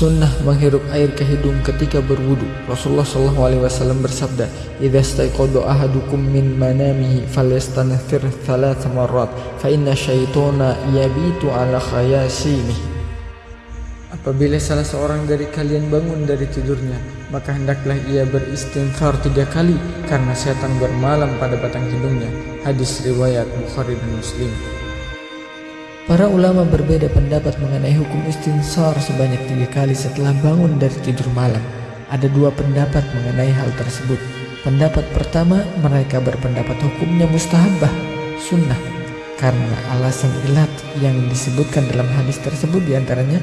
Sunnah menghirup air ke hidung ketika berwudu. Rasulullah Shallallahu Alaihi Wasallam bersabda, "Idza staiqadha ahadukum min manamihi falyastanthir thalath marrat, fa inna syaitana yabitu ala khayasimi." Apabila salah seorang dari kalian bangun dari tidurnya, maka hendaklah ia beristighfar tiga kali karena setan bermalam pada batang hidungnya. Hadis riwayat Bukhari dan Muslim. Para ulama berbeda pendapat mengenai hukum istinsar sebanyak tiga kali setelah bangun dari tidur malam. Ada dua pendapat mengenai hal tersebut. Pendapat pertama, mereka berpendapat hukumnya mustahabah, sunnah. Karena alasan ilat yang disebutkan dalam hadis tersebut di antaranya,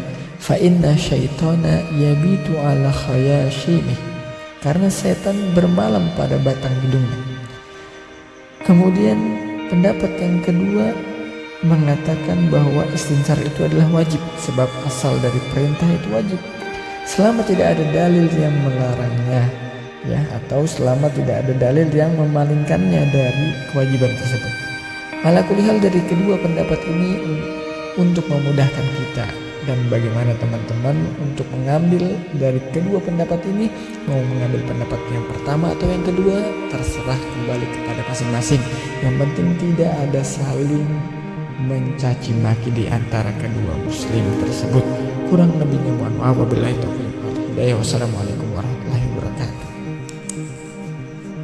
inna syaitana yabitu ala khayashimi. Karena setan bermalam pada batang hidungnya. Kemudian pendapat yang kedua mengatakan bahwa istinsar itu adalah wajib sebab asal dari perintah itu wajib. Selama tidak ada dalil yang melarangnya ya atau selama tidak ada dalil yang memalingkannya dari kewajiban tersebut. Ala kulihal dari kedua pendapat ini untuk memudahkan kita dan bagaimana teman-teman untuk mengambil dari kedua pendapat ini mau mengambil pendapat yang pertama atau yang kedua terserah kembali kepada masing-masing. Yang penting tidak ada saling mencaci maki di antara kedua muslim tersebut. Kurang lebihnya mohon maaf wabillahi taufiq hidayah. Wassalamualaikum